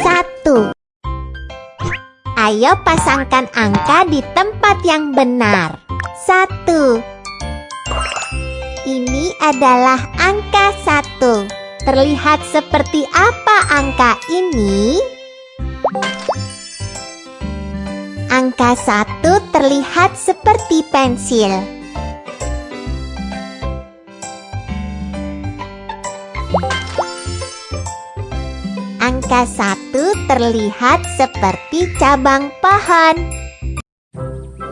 Satu. Ayo pasangkan angka di tempat yang benar. Satu. Ini adalah angka satu. Terlihat seperti apa angka ini? Angka satu terlihat seperti pensil. Angka satu terlihat seperti cabang pohon.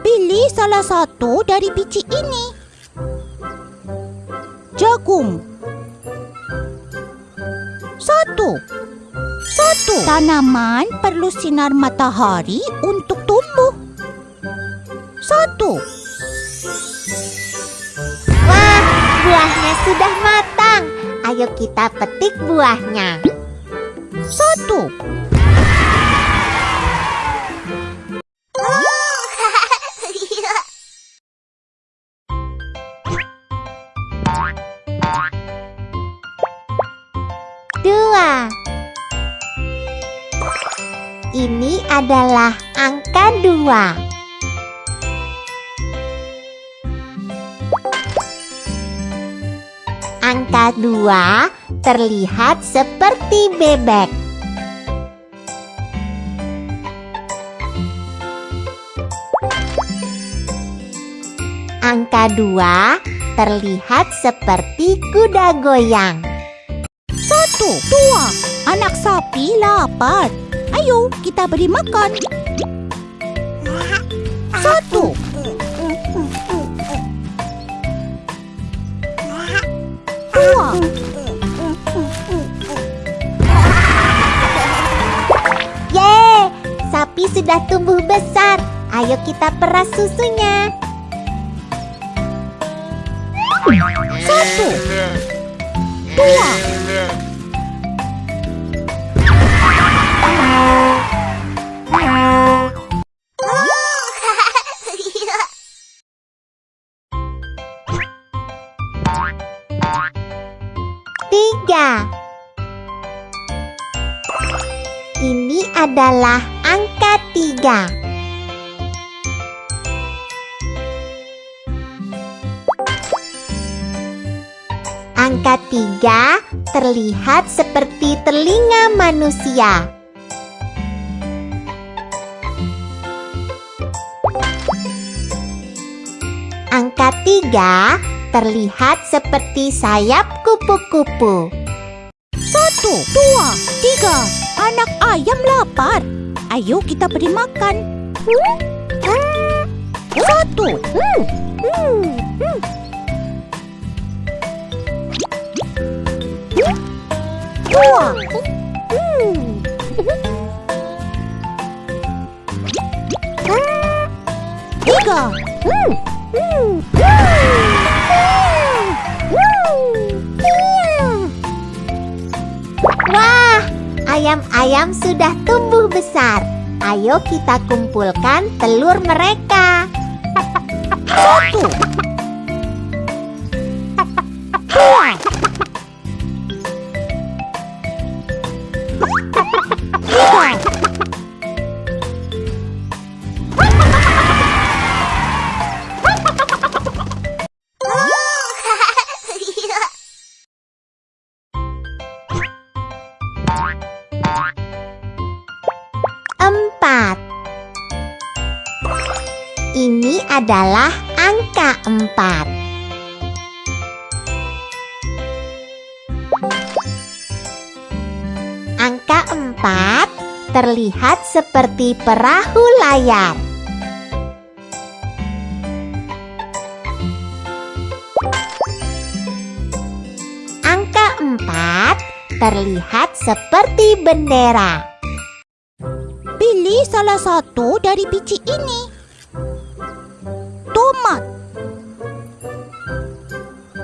Pilih salah satu dari biji ini. Jagung. Satu. Satu. Tanaman perlu sinar matahari untuk tumbuh. Satu. Wah, buahnya sudah matang. Ayo kita petik buahnya. Satu. Dua. Ini adalah angka dua. Angka dua terlihat seperti bebek. Angka dua terlihat seperti kuda goyang. Satu. Dua. Anak sapi lapar. Ayo kita beri makan. Satu. Dua. Yeay, sapi sudah tumbuh besar. Ayo kita peras susunya. Satu. Dua. Tiga. Ini adalah angka tiga. Angka tiga terlihat seperti telinga manusia. Angka tiga terlihat seperti sayap kupu-kupu. Satu. Dua. Tiga. Anak ayam lapar. Ayo kita beri makan. Satu. Wah, ayam-ayam sudah tumbuh besar. Ayo kita kumpulkan telur mereka. Satu. Ini adalah angka empat. Angka empat terlihat seperti perahu layar. Angka empat terlihat seperti bendera. Pilih salah satu dari biji ini. Tomat.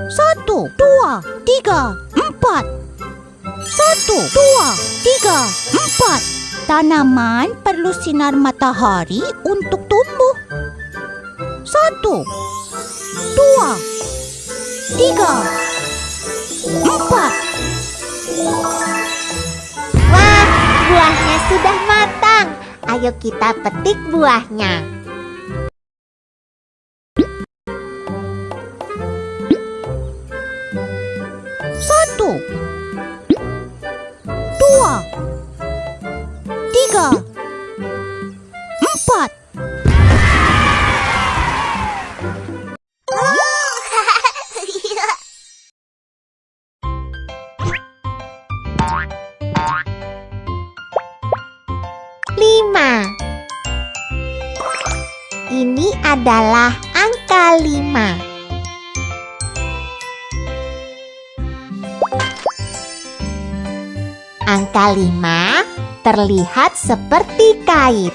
Satu, dua, tiga, empat. Satu, dua, tiga, empat. Tanaman perlu sinar matahari untuk tumbuh. Satu, dua, tiga, empat. Wah, Buahnya sudah matang. Ayo kita petik buahnya. Satu, dua, tiga, empat. Lima. Ini adalah angka lima. Angka lima terlihat seperti kait.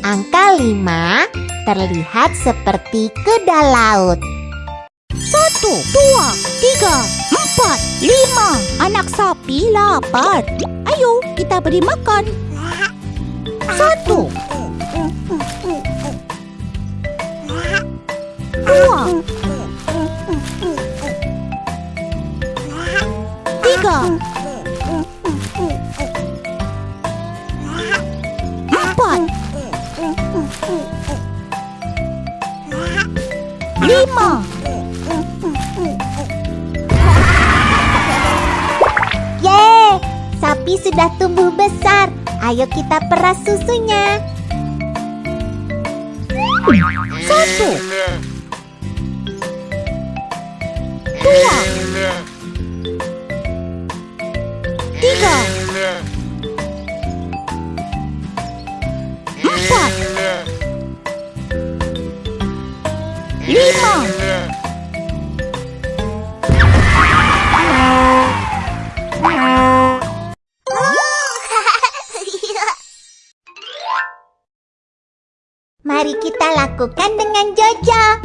Angka lima terlihat seperti kedal laut. Satu, dua, tiga, empat, lima. Anak sapi lapar. Ayo kita beri makan. Satu, dua, tiga, empat, lima. Yeay, sapi sudah tumbuh besar. Ayo kita peras susunya. Satu, dua, tiga, empat, lima. Mari kita lakukan dengan Jojo.